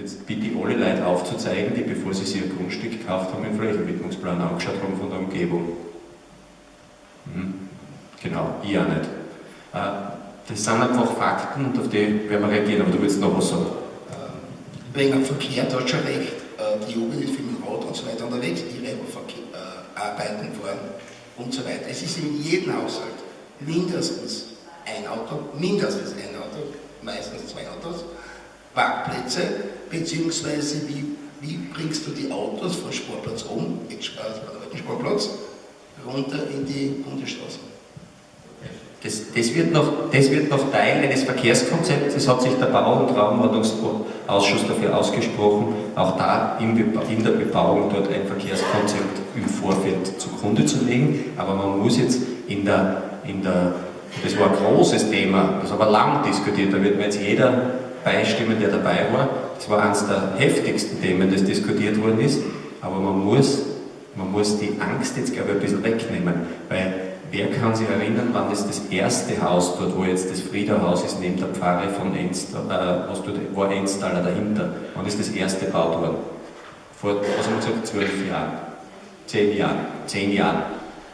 Jetzt bitte ich alle Leute aufzuzeigen, die bevor sie sich ein Grundstück gekauft haben, den Flächenwidmungsplan angeschaut haben von der Umgebung. Mhm. Genau, ich auch nicht. Äh, das sind einfach Fakten und auf die werden wir reagieren, aber du willst noch was sagen. Ähm, wegen Verkehr, du hast schon recht, äh, die Jugend ist viel mit dem Rad und so weiter unterwegs, die äh, arbeiten fahren und so weiter. Es ist in jedem Haushalt mindestens ein Auto, mindestens ein Auto, meistens zwei Autos, Parkplätze, beziehungsweise wie, wie bringst du die Autos vom Sportplatz um, Sportplatz, runter in die Bundesstraße. Das, das, wird noch, das wird noch Teil eines Verkehrskonzepts, das hat sich der Bau- und Raumordnungsausschuss dafür ausgesprochen, auch da in, in der Bebauung dort ein Verkehrskonzept im Vorfeld zugrunde zu legen, aber man muss jetzt in der, in der das war ein großes Thema, das aber lang diskutiert, da wird mir jetzt jeder beistimmen, der dabei war. Das war eines der heftigsten Themen, das diskutiert worden ist, aber man muss, man muss die Angst jetzt, glaube ich, ein bisschen wegnehmen, weil wer kann sich erinnern, wann das das erste Haus dort, wo jetzt das Friederhaus ist, neben der Pfarre von Enstal, äh, was dort, war Enstaler dahinter, wann ist das erste gebaut worden? Vor, was haben wir gesagt, zwölf Jahren, zehn Jahren, zehn Jahren.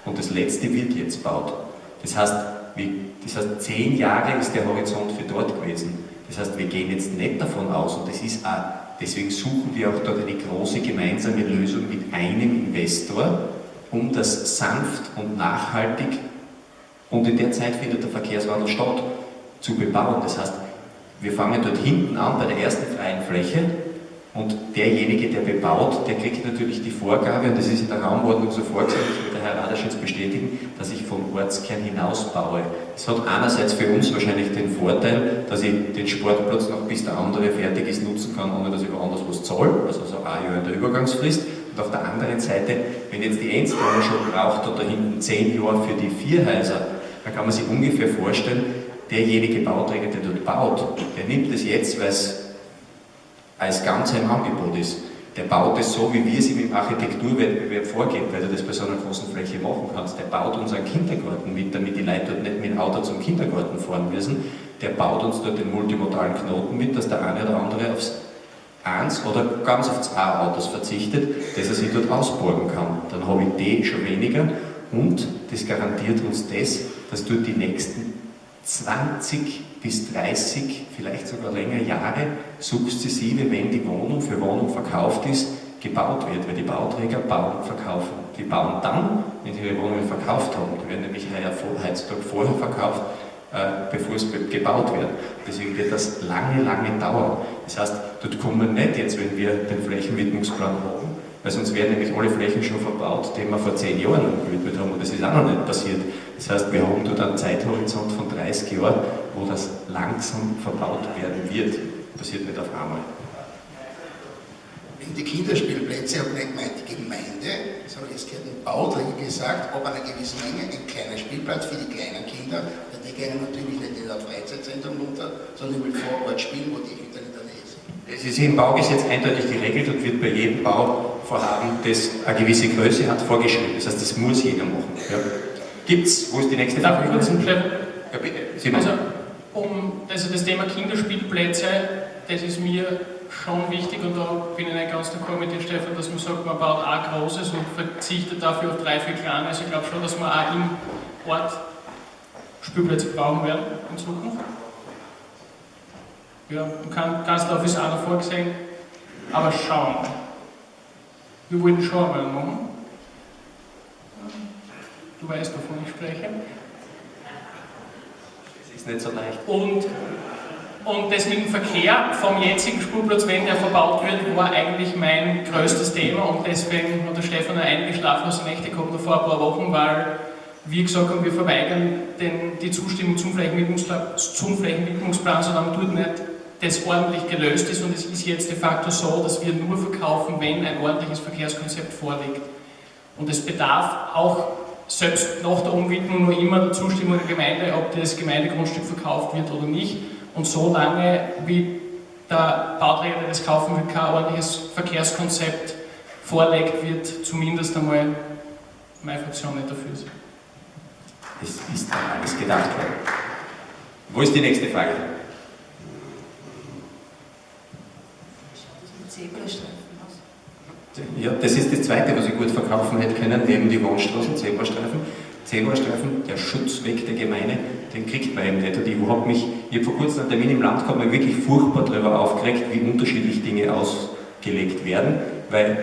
Und das letzte wird jetzt gebaut. Das heißt, wie, das heißt, zehn Jahre ist der Horizont für dort gewesen. Das heißt, wir gehen jetzt nicht davon aus, und das ist auch, deswegen suchen wir auch dort eine große gemeinsame Lösung mit einem Investor, um das sanft und nachhaltig, und in der Zeit findet der Verkehrswandel statt, zu bebauen. Das heißt, wir fangen dort hinten an bei der ersten freien Fläche und derjenige, der bebaut, der kriegt natürlich die Vorgabe, und das ist in der Raumordnung so vorgesehen, Herr Radasch jetzt bestätigen, dass ich vom Ortskern hinaus baue. Das hat einerseits für uns wahrscheinlich den Vorteil, dass ich den Sportplatz noch bis der andere fertig ist nutzen kann, ohne dass ich woanders was zahle, also so ein Jahr in der Übergangsfrist. Und auf der anderen Seite, wenn jetzt die Endzone schon braucht oder hinten zehn Jahre für die vier Häuser, dann kann man sich ungefähr vorstellen, derjenige Bauträger, der dort baut, der nimmt es jetzt, weil es als Ganze im Angebot ist. Der baut es so, wie wir es ihm im Architekturwettbewerb vorgeben, weil du das bei so einer großen Fläche machen kannst. Der baut uns einen Kindergarten mit, damit die Leute dort nicht mit dem Auto zum Kindergarten fahren müssen. Der baut uns dort den multimodalen Knoten mit, dass der eine oder andere aufs eins oder ganz auf zwei Autos verzichtet, dass er sich dort ausborgen kann. Dann habe ich die schon weniger und das garantiert uns das, dass dort die nächsten 20 bis 30, vielleicht sogar länger Jahre sukzessive, wenn die Wohnung für Wohnung verkauft ist, gebaut wird, weil die Bauträger bauen verkaufen. Die bauen dann, wenn sie ihre Wohnungen verkauft haben. Die werden nämlich heutzutage vorher verkauft, äh, bevor es gebaut wird. Deswegen wird das lange, lange dauern. Das heißt, dort kommen wir nicht jetzt, wenn wir den Flächenwidmungsplan haben, weil sonst werden nämlich alle Flächen schon verbaut, die wir vor zehn Jahren gewidmet haben und das ist auch noch nicht passiert. Das heißt, wir haben dort einen Zeithorizont von 30 Jahren, wo das langsam verbaut werden wird. Passiert nicht auf einmal. Wegen die Kinderspielplätze habe ich nicht gemeint, die Gemeinde, sondern es gehört ein Bauträger gesagt, ob einer gewissen Menge, ein kleiner Spielplatz für die kleinen Kinder, die gehen natürlich nicht in ein Freizeitzentrum runter, sondern will vor Ort spielen, wo die Eltern in der Nähe sind. Es ist im Baugesetz eindeutig geregelt und wird bei jedem Bauvorhaben, das eine gewisse Größe hat, vorgeschrieben. Das heißt, das muss jeder machen. Ja. Gibt's, wo ist die nächste Frage? Darf ich kurz Ja, bitte. Sie also, um, also das Thema Kinderspielplätze, das ist mir schon wichtig und da bin ich nicht ganz d'accord mit dir, Stefan, dass man sagt, man baut auch Großes und verzichtet dafür auf drei, vier Kleine. Also ich glaube schon, dass wir auch im Ort Spielplätze brauchen werden in Zukunft. Ja, man kann, Gastlauf ist auch noch vorgesehen, aber schauen. Wir wollen schon mal machen. Du weißt, wovon ich spreche. Es ist nicht so leicht. Und, und das mit dem Verkehr vom jetzigen Spurplatz, wenn der verbaut wird, war eigentlich mein größtes Thema und deswegen hat der Stefan einige schlaflose Nächte gehabt vor ein paar Wochen, weil wir gesagt haben, wir verweigern den, die Zustimmung zum Flächenwidmungsplan, zum Flächenwidmungsplan, solange dort nicht das ordentlich gelöst ist und es ist jetzt de facto so, dass wir nur verkaufen, wenn ein ordentliches Verkehrskonzept vorliegt. Und es bedarf auch selbst nach der Umwidmung nur immer der Zustimmung der Gemeinde, ob das Gemeindegrundstück verkauft wird oder nicht. Und solange wie der Bauträger, der das kaufen will, kein ordentliches Verkehrskonzept vorlegt, wird zumindest einmal meine Fraktion nicht dafür sein. Das ist alles gedacht. Wo ist die nächste Frage? Zebrastreifen aus. Ja, das ist das Zweite, was ich gut verkaufen hätte können, neben die Wohnstraßen, Zebrastreifen. Zebrastreifen, der Schutzweg der Gemeinde, den kriegt man eben nicht. Und ich habe mich, ich habe vor kurzem einen Termin im Land gehabt, mich wirklich furchtbar darüber aufgeregt, wie unterschiedlich Dinge ausgelegt werden, weil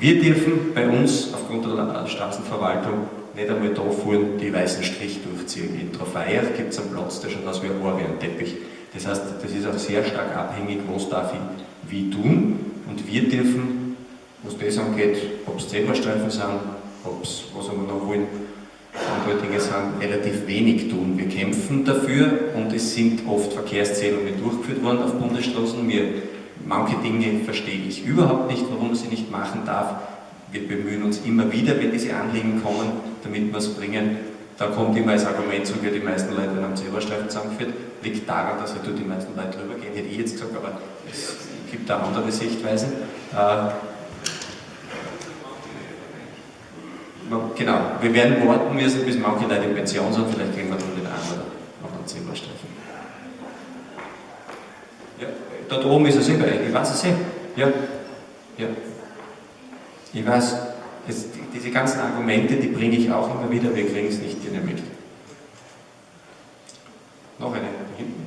wir dürfen bei uns aufgrund der Straßenverwaltung nicht einmal da vorne die weißen Strich durchziehen. In Trofeiach gibt es einen Platz, der schaut aus wie ein Orient-Teppich. Das heißt, das ist auch sehr stark abhängig, was darf ich wie tun. Und wir dürfen, was das angeht, ob es Zebrastreifen sind, ob es, was wir noch wollen, andere Dinge sind, relativ wenig tun. Wir kämpfen dafür und es sind oft Verkehrszählungen durchgeführt worden auf Bundesstraßen. Wir, manche Dinge verstehe ich überhaupt nicht, warum man sie nicht machen darf. Wir bemühen uns immer wieder, wenn diese Anliegen kommen, damit wir es bringen. Da kommt immer als Argument zu, wie die meisten Leute am Zebrastreifen zusammengeführt. Liegt daran, dass halt die meisten Leute drüber gehen, hätte ich jetzt gesagt, aber es gibt da andere Sichtweisen. Äh, Genau, wir werden warten müssen, bis manche Leute in Pension sind, vielleicht kriegen wir dann den einen oder anderen Zebrastreifen. Ja, dort oben ist es eh bei ich weiß es eh. Ja, ja. Ich weiß, das, diese ganzen Argumente, die bringe ich auch immer wieder, wir kriegen es nicht genehmigt. Noch eine, da hinten.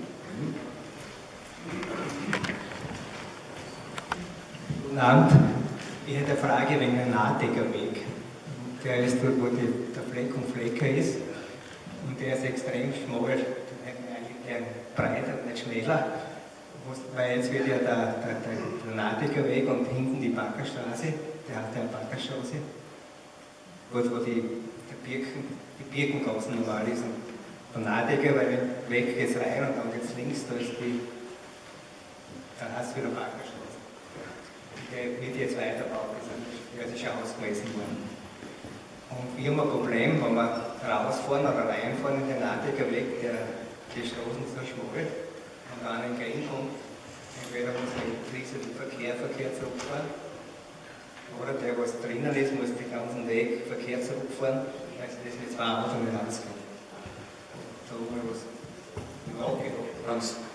Abend. Ich hätte eine Frage wegen dem Nahdeckerweg. Der ist dort, wo die, der Fleck und Flecker ist. Und der ist extrem schmal, eigentlich breiter, nicht schmäler. Weil jetzt wird ja der, der, der, der Nahdeckerweg und hinten die Backerstraße, der hat ja eine Backerstraße, wo, wo die, die, Birken, die Birkengassen normal ist. Und der weil weg geht rein und dann geht es links, da ist die, dann hast du wieder Backerstraße. Der wird jetzt weiterbaut, der ist schon ausgemessen worden. Und wir haben ein Problem, wenn wir rausfahren oder reinfahren in den Nadecker Weg, der, die Straßen schmal und dann entgegenkommt, entweder muss ein riesen Verkehr, Verkehr zurückfahren, oder der, was drinnen ist, muss den ganzen Weg Verkehr zurückfahren, also das mit zwei Autos nicht ausgehen. Da haben wir was nachgedacht.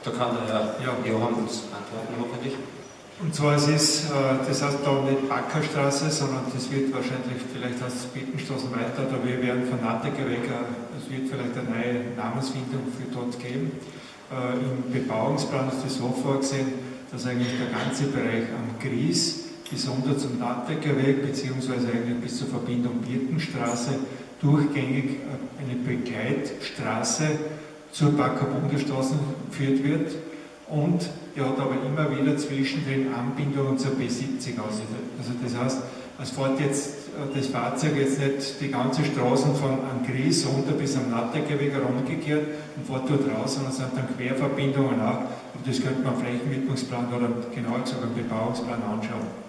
Da kann der Herr Johann uns antworten, hoffentlich. Und zwar es ist, äh, das heißt da nicht Backerstraße, sondern das wird wahrscheinlich vielleicht als Bittenstraßen weiter, da wir werden von äh, es wird vielleicht eine neue Namensfindung für dort geben. Äh, Im Bebauungsplan ist es so vorgesehen, dass eigentlich der ganze Bereich am Gries bis zum Nattecker beziehungsweise eigentlich bis zur Verbindung Birkenstraße, durchgängig eine Begleitstraße zur Backer Bundesstraße geführt wird und der hat aber immer wieder zwischendrin Anbindungen zur B70 aus. Also das heißt, es fährt jetzt das Fahrzeug jetzt nicht die ganze Straße von an Gries runter bis am Nattergeweg rumgekehrt und fährt dort raus, sondern es sind dann Querverbindungen auch. Und das könnte man am Flächenwidmungsplan oder genauer gesagt am Bebauungsplan anschauen.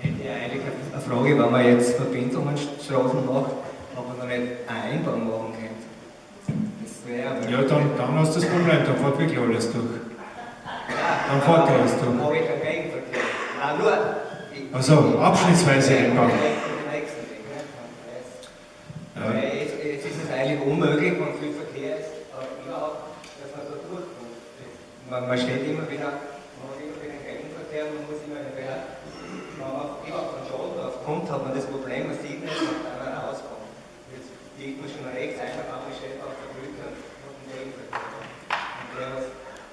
Hätte ich eigentlich eine Frage, wenn man jetzt Verbindungen Straßen macht, aber noch nicht Einbahn machen könnte. Ja, dann, dann hast du das Problem, dann fährt wirklich alles durch. Dann fährt alles durch. Habe ich keinen Gegenverkehr. Nein, nur. Also abschnittsweise einbauen. Ja. Jetzt, ist es eigentlich unmöglich, wenn viel Verkehr ist, überhaupt, dass man da durchkommt. Man, man steht immer wieder, man hat immer wieder einen Gegenverkehr, man muss immer entweder, wenn man überhaupt von Schaden drauf kommt, hat man das Problem, man sieht nicht, wenn man rauskommt. Jetzt liegt man schon rechts, einfach aber steht auf der Brücke und. Und der,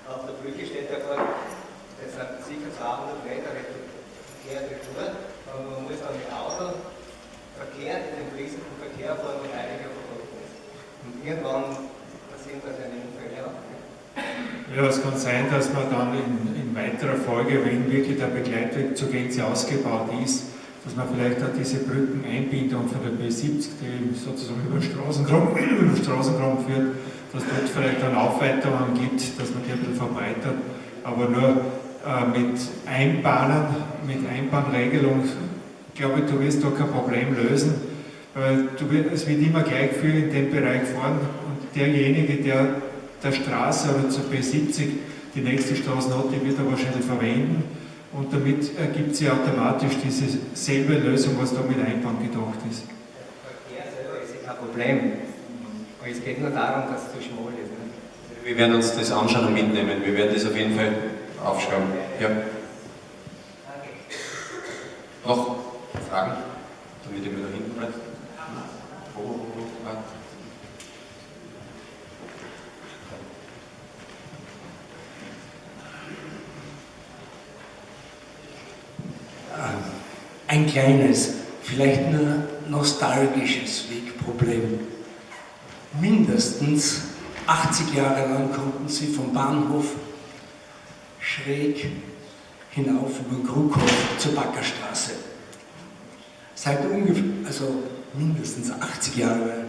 auf der Brücke steht, der fährt, das sind sicher 200 Meter Verkehr retour, aber man muss dann mit Auto verkehrt in den fließenden Verkehr fahren, wo einiger verboten ist. Und irgendwann passieren da seine Unfälle auch. Ja, es kann sein, dass man dann in, in weiterer Folge, wenn wirklich der Begleitweg zur Gänze ausgebaut ist, dass man vielleicht auch diese Brückeneinbindung von der B70, die sozusagen über Straßengraben, über Straßengraben führt, dass dort vielleicht dann Aufweiterungen gibt, dass man die ein bisschen verbreitert, aber nur äh, mit Einbahnen, mit Einbahnregelung, glaube ich, du wirst da kein Problem lösen, weil du, es wird immer gleich viel in dem Bereich fahren und derjenige, der der Straße oder zur B70 die nächste Straße hat, die wird er wahrscheinlich verwenden und damit ergibt sie automatisch diese selbe Lösung, was da mit Einbahn gedacht ist. Verkehr selber ist kein Problem, aber es geht nur darum, dass es zu schmal ist. Ne? Wir werden uns das anschauen und mitnehmen. Wir werden das auf jeden Fall aufschreiben. Ja. Noch Fragen? Damit ihr mir da hinten bleibt. Wo, wo, wo, Ein kleines, vielleicht nur nostalgisches Wegproblem. Mindestens 80 Jahre lang konnten sie vom Bahnhof schräg hinauf über Krughof zur Backerstraße. Seit ungefähr, also mindestens 80 Jahre,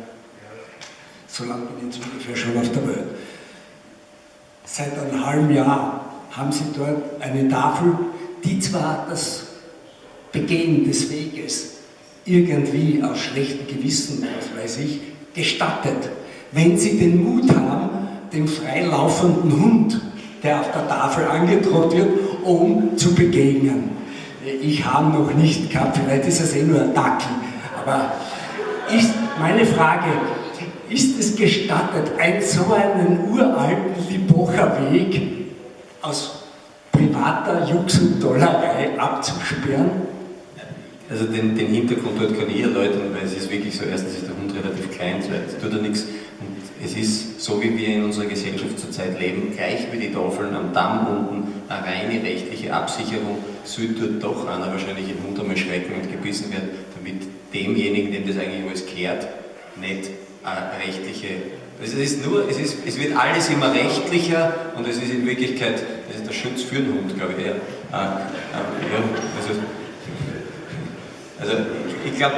so lange bin ich jetzt ungefähr schon auf der Welt. Seit einem halben Jahr haben sie dort eine Tafel, die zwar das Begehen des Weges irgendwie aus schlechtem Gewissen, was weiß ich, gestattet, wenn sie den Mut haben, dem freilaufenden Hund, der auf der Tafel angedroht wird, um zu begegnen. Ich habe noch nicht gehabt, vielleicht ist es eh nur ein Dackel, aber ist meine Frage, ist es gestattet, ein so einen uralten Libocher Weg aus privater Jux und Dollerei abzusperren? Also den, den Hintergrund dort kann ich erläutern, weil es ist wirklich so, erstens ist relativ klein, zweitens tut er nichts und es ist so, wie wir in unserer Gesellschaft zurzeit leben, gleich wie die Tafeln am Damm unten, eine reine rechtliche Absicherung, sollte dort doch einer wahrscheinlich im Hund einmal schrecken und gebissen werden, damit demjenigen, dem das eigentlich alles kehrt, nicht eine rechtliche es ist nur, es, ist, es wird alles immer rechtlicher und es ist in Wirklichkeit, das ist der Schutz für den Hund, glaube ich. Ja. Äh, äh, ja, also, also ich glaube,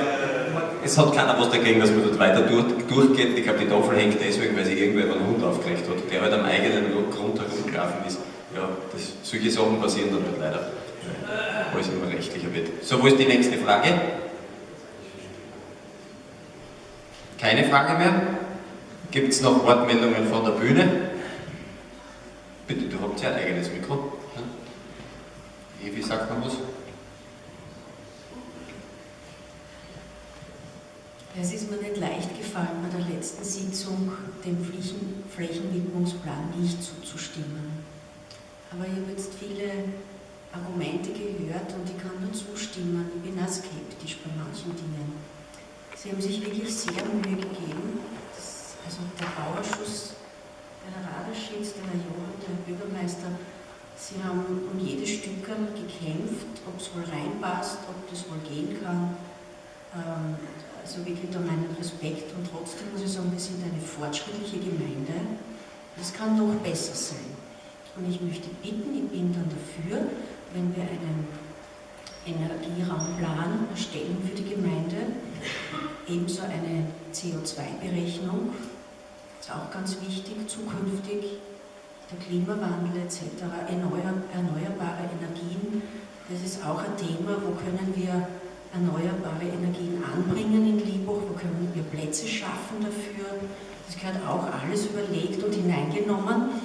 es hat keiner was dagegen, dass man dort weiter durch, durchgeht. Ich glaube, die Tafel hängt deswegen, weil sich irgendwer einen Hund aufgeregt hat, der halt am eigenen Grund herumgelaufen ist. Ja, das, solche Sachen passieren dann halt leider, weil es immer rechtlicher wird. So, wo ist die nächste Frage? Keine Frage mehr? Gibt es noch Wortmeldungen von der Bühne? Bitte, du habt ja ein eigenes Mikro. Evi sagt noch was. Es ist mir nicht leicht gefallen, bei der letzten Sitzung dem Flächen Flächenwidmungsplan nicht zuzustimmen. Aber ich habe jetzt viele Argumente gehört und ich kann nur zustimmen. Ich bin auch skeptisch bei manchen Dingen. Sie haben sich wirklich sehr Mühe gegeben. Das, also der Bauausschuss, der Herr Raderschitz, der Herr Johann, der Herr Bürgermeister, Sie haben um jedes Stück gekämpft, ob es wohl reinpasst, ob das wohl gehen kann. Ähm, also wirklich da meinen Respekt und trotzdem muss ich sagen, wir sind eine fortschrittliche Gemeinde. Das kann noch besser sein. Und ich möchte bitten, ich bin dann dafür, wenn wir einen Energieraumplan erstellen für die Gemeinde, ebenso eine CO2-Berechnung, ist auch ganz wichtig, zukünftig, der Klimawandel etc., erneuerbare Energien, das ist auch ein Thema, wo können wir erneuerbare Energien anbringen in Liebach, wo können wir Plätze schaffen dafür. Das gehört auch alles überlegt und hineingenommen.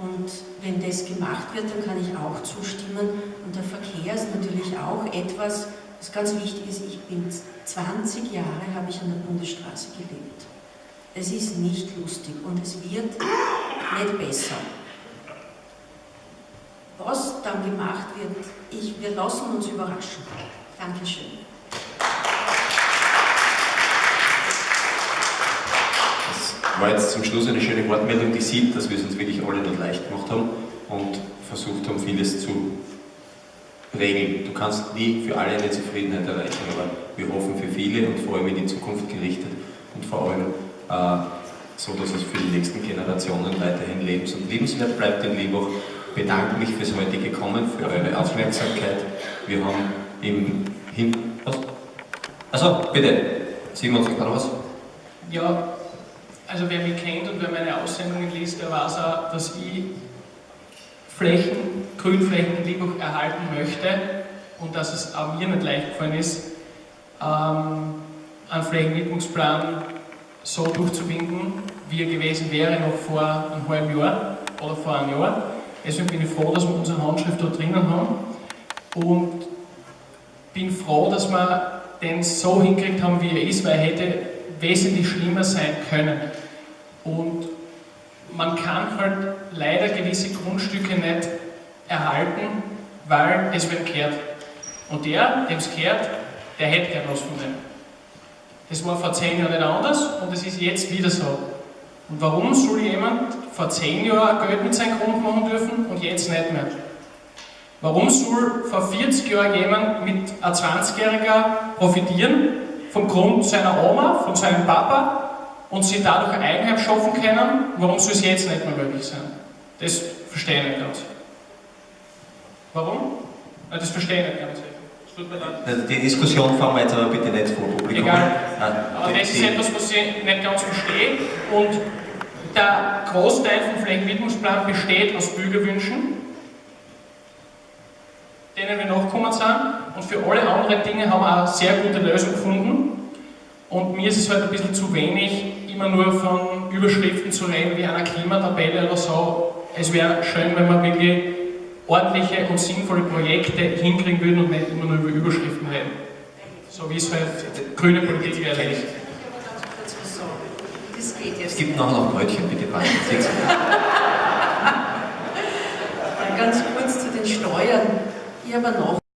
Und wenn das gemacht wird, dann kann ich auch zustimmen. Und der Verkehr ist natürlich auch etwas, was ganz wichtig ist. Ich bin 20 Jahre, habe ich an der Bundesstraße gelebt. Es ist nicht lustig und es wird nicht besser. Was dann gemacht wird, ich, wir lassen uns überraschen. Dankeschön. Das war jetzt zum Schluss eine schöne Wortmeldung, die sieht, dass wir es uns wirklich alle nicht leicht gemacht haben und versucht haben, vieles zu regeln. Du kannst nie für alle eine Zufriedenheit erreichen, aber wir hoffen für viele und vor allem in die Zukunft gerichtet und vor allem äh, so, dass es für die nächsten Generationen weiterhin lebens- und liebenswert bleibt in Liebach. Bedanke mich fürs heutige Kommen, für eure Aufmerksamkeit. Wir haben im Hin... Was? Also, bitte. Simon, sag noch was? Ja, also wer mich kennt und wer meine Aussendungen liest, der weiß auch, dass ich Flächen, Grünflächen in Liebach erhalten möchte und dass es auch mir nicht leicht gefallen ist, ähm, einen Flächenwidmungsplan so durchzuwinken, wie er gewesen wäre noch vor einem halben Jahr oder vor einem Jahr. Deswegen bin ich froh, dass wir unsere Handschrift dort drinnen haben und bin froh, dass wir den so hingekriegt haben, wie er ist, weil er hätte wesentlich schlimmer sein können. Und man kann halt leider gewisse Grundstücke nicht erhalten, weil es wem kehrt. Und der, dem es kehrt, der hätte gern was von dem. Das war vor zehn Jahren nicht anders und es ist jetzt wieder so. Und warum soll jemand vor zehn Jahren Geld mit seinem Grund machen dürfen und jetzt nicht mehr? Warum soll vor 40 Jahren jemand mit einem 20-Jähriger profitieren vom Grund seiner Oma, von seinem Papa und sie dadurch ein Eigenheim schaffen können? Warum soll es jetzt nicht mehr möglich sein? Das verstehe ich nicht ganz. Warum? Das verstehe ich nicht ganz. Die Diskussion fahren wir jetzt aber bitte nicht vor Publikum. Egal. Nein, Aber das ist etwas, was ich nicht ganz verstehe. Und der Großteil vom Flächenwidmungsplan besteht aus Bürgerwünschen, denen wir nachgekommen sind. Und für alle anderen Dinge haben wir eine sehr gute Lösung gefunden. Und mir ist es halt ein bisschen zu wenig, immer nur von Überschriften zu reden, wie einer Klimatabelle oder so. Es wäre schön, wenn wir wirklich ordentliche und sinnvolle Projekte hinkriegen würden und nicht immer nur über Überschriften reden. So wie es halt grüne Politik wäre. Ich muss kurz was sagen. Das geht jetzt Es gibt noch Brötchen, bitte. Ganz kurz zu den Steuern. Habe eine